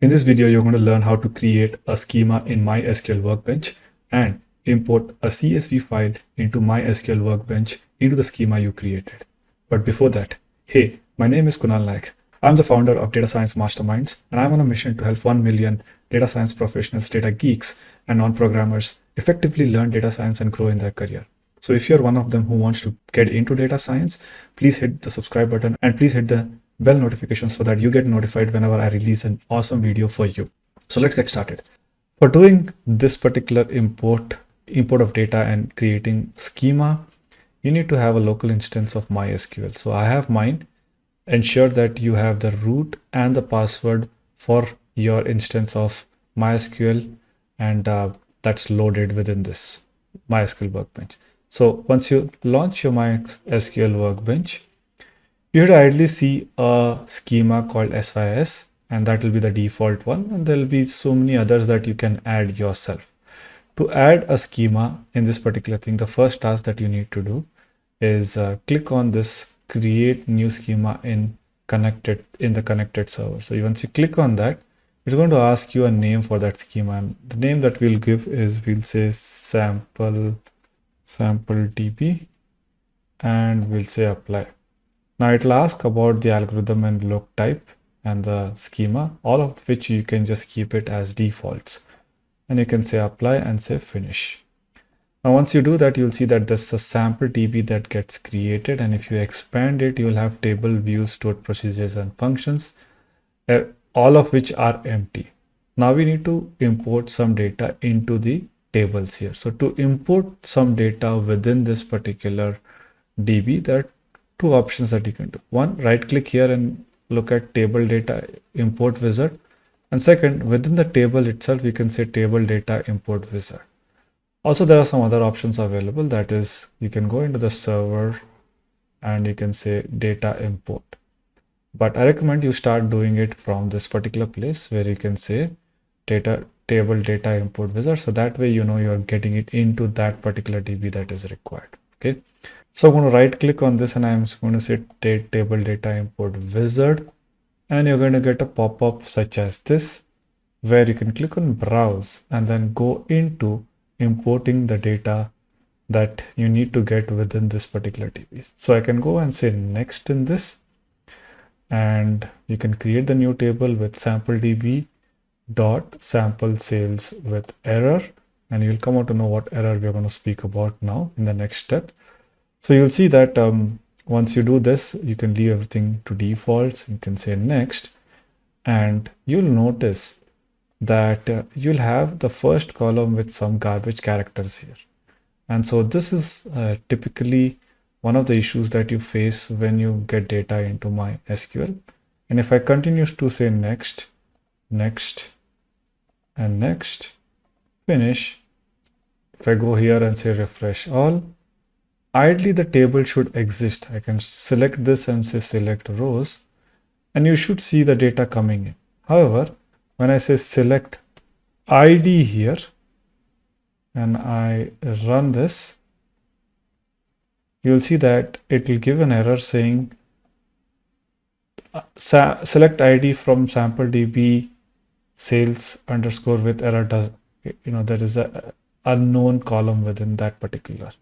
In this video, you're going to learn how to create a schema in MySQL Workbench and import a CSV file into MySQL Workbench into the schema you created. But before that, hey, my name is Kunal Naik. I'm the founder of Data Science Masterminds, and I'm on a mission to help 1 million data science professionals, data geeks, and non-programmers effectively learn data science and grow in their career. So if you're one of them who wants to get into data science, please hit the subscribe button and please hit the bell notification so that you get notified whenever I release an awesome video for you. So let's get started. For doing this particular import, import of data and creating schema, you need to have a local instance of MySQL. So I have mine. Ensure that you have the root and the password for your instance of MySQL and uh, that's loaded within this MySQL workbench. So once you launch your MySQL workbench, you should ideally see a schema called SYS and that will be the default one and there will be so many others that you can add yourself. To add a schema in this particular thing, the first task that you need to do is uh, click on this create new schema in connected in the connected server. So once you click on that, it's going to ask you a name for that schema and the name that we'll give is we'll say sample sample db and we'll say apply now it'll ask about the algorithm and lock type and the schema, all of which you can just keep it as defaults. And you can say apply and say finish. Now once you do that, you'll see that there's a sample DB that gets created. And if you expand it, you'll have table views, stored procedures and functions, uh, all of which are empty. Now we need to import some data into the tables here. So to import some data within this particular DB, are two options that you can do. One, right click here and look at table data import wizard. And second, within the table itself, you can say table data import wizard. Also, there are some other options available. That is, you can go into the server and you can say data import. But I recommend you start doing it from this particular place where you can say data table data import wizard. So that way, you know, you're getting it into that particular DB that is required. Okay. So I'm going to right click on this and I'm going to say table data import wizard and you're going to get a pop-up such as this where you can click on browse and then go into importing the data that you need to get within this particular DB. So I can go and say next in this and you can create the new table with sample DB dot sample sales with error and you'll come out to know what error we're going to speak about now in the next step. So you'll see that um, once you do this, you can leave everything to defaults. You can say next, and you'll notice that uh, you'll have the first column with some garbage characters here. And so this is uh, typically one of the issues that you face when you get data into MySQL. And if I continue to say next, next, and next, finish, if I go here and say refresh all, ideally the table should exist. I can select this and say select rows and you should see the data coming in. However, when I say select ID here and I run this, you'll see that it will give an error saying select ID from sample DB sales underscore with error does you know there is a unknown column within that particular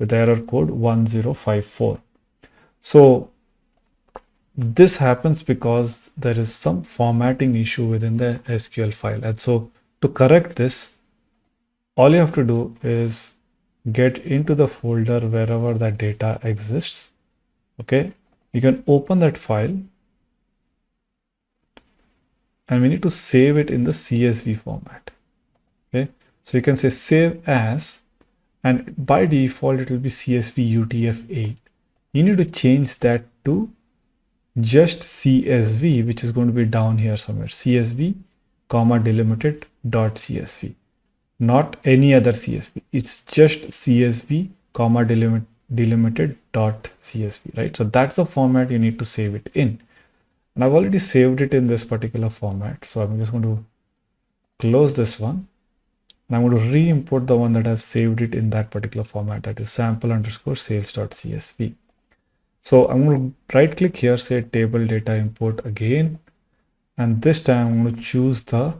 with error code 1054. So this happens because there is some formatting issue within the SQL file. And so to correct this, all you have to do is get into the folder wherever that data exists. Okay, you can open that file and we need to save it in the CSV format. Okay, so you can say save as and by default it will be CSV UTF-8. You need to change that to just CSV, which is going to be down here somewhere. CSV, comma delimited dot CSV, not any other CSV. It's just CSV, comma delimit, delimited dot CSV, right? So that's the format you need to save it in. And I've already saved it in this particular format. So I'm just going to close this one and I'm going to re-import the one that I've saved it in that particular format that is sample underscore sales.csv. So I'm going to right click here, say table data import again, and this time I'm going to choose the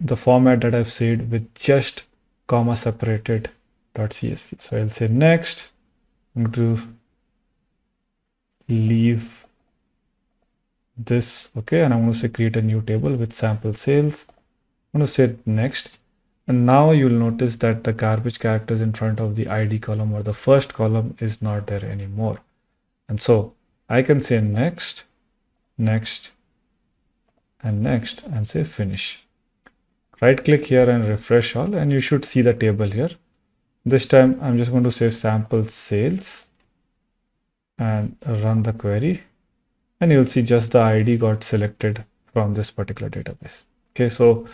the format that I've saved with just comma separated .csv. So I'll say next. I'm going to leave this okay and I'm going to say create a new table with sample sales. I'm going to say next and now you'll notice that the garbage characters in front of the ID column or the first column is not there anymore. And so I can say next, next, and next, and say finish. Right click here and refresh all, and you should see the table here. This time I'm just going to say sample sales and run the query. And you'll see just the ID got selected from this particular database. Okay, so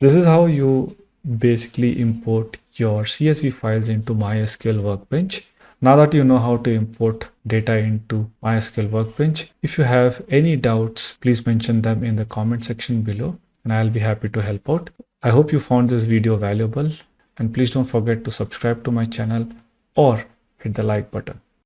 this is how you basically import your CSV files into MySQL Workbench. Now that you know how to import data into MySQL Workbench, if you have any doubts, please mention them in the comment section below and I'll be happy to help out. I hope you found this video valuable and please don't forget to subscribe to my channel or hit the like button.